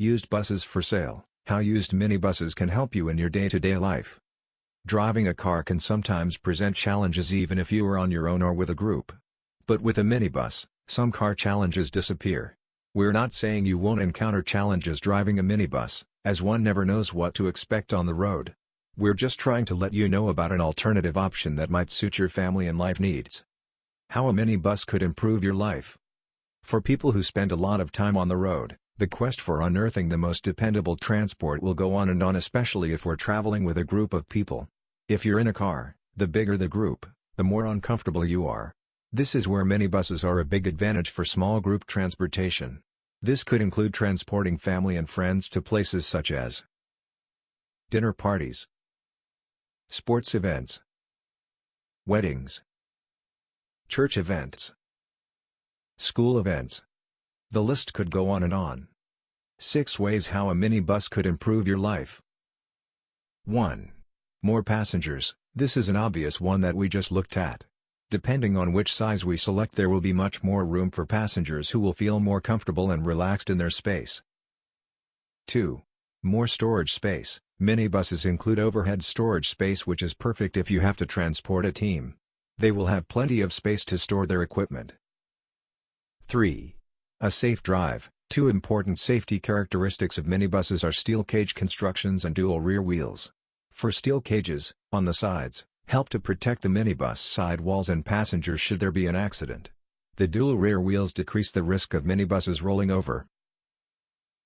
Used buses for sale How used minibuses can help you in your day-to-day life. Driving a car can sometimes present challenges even if you are on your own or with a group. But with a minibus, some car challenges disappear. We're not saying you won't encounter challenges driving a minibus, as one never knows what to expect on the road. We're just trying to let you know about an alternative option that might suit your family and life needs. How a minibus could improve your life. For people who spend a lot of time on the road, the quest for unearthing the most dependable transport will go on and on especially if we're traveling with a group of people. If you're in a car, the bigger the group, the more uncomfortable you are. This is where minibuses are a big advantage for small group transportation. This could include transporting family and friends to places such as dinner parties, sports events, weddings, church events, school events, the list could go on and on. 6 Ways How a Minibus Could Improve Your Life 1. More passengers, this is an obvious one that we just looked at. Depending on which size we select there will be much more room for passengers who will feel more comfortable and relaxed in their space. 2. More storage space, minibuses include overhead storage space which is perfect if you have to transport a team. They will have plenty of space to store their equipment. 3. A safe drive. Two important safety characteristics of minibuses are steel cage constructions and dual rear wheels. For steel cages, on the sides, help to protect the minibus side walls and passengers should there be an accident. The dual rear wheels decrease the risk of minibuses rolling over.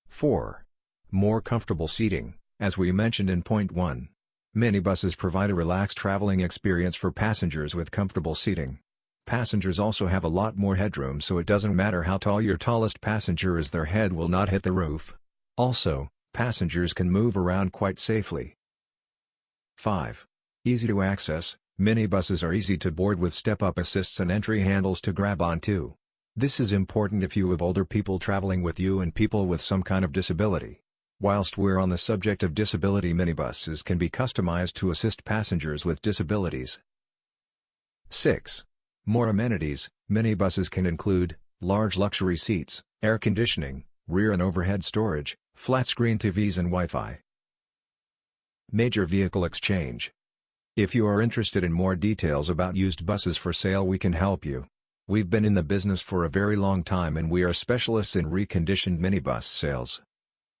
4. More comfortable seating, as we mentioned in point 1. Minibuses provide a relaxed traveling experience for passengers with comfortable seating. Passengers also have a lot more headroom so it doesn't matter how tall your tallest passenger is their head will not hit the roof. Also, passengers can move around quite safely. 5. Easy to access, minibuses are easy to board with step-up assists and entry handles to grab onto. This is important if you have older people traveling with you and people with some kind of disability. Whilst we're on the subject of disability minibuses can be customized to assist passengers with disabilities. 6. More amenities, minibuses can include, large luxury seats, air conditioning, rear and overhead storage, flat-screen TVs and Wi-Fi. Major Vehicle Exchange If you are interested in more details about used buses for sale we can help you. We've been in the business for a very long time and we are specialists in reconditioned minibus sales.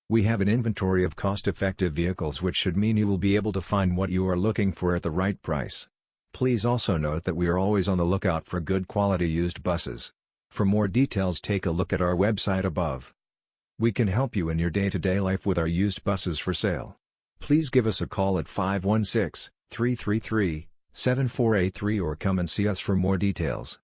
We have an inventory of cost-effective vehicles which should mean you will be able to find what you are looking for at the right price. Please also note that we are always on the lookout for good quality used buses. For more details take a look at our website above. We can help you in your day-to-day -day life with our used buses for sale. Please give us a call at 516-333-7483 or come and see us for more details.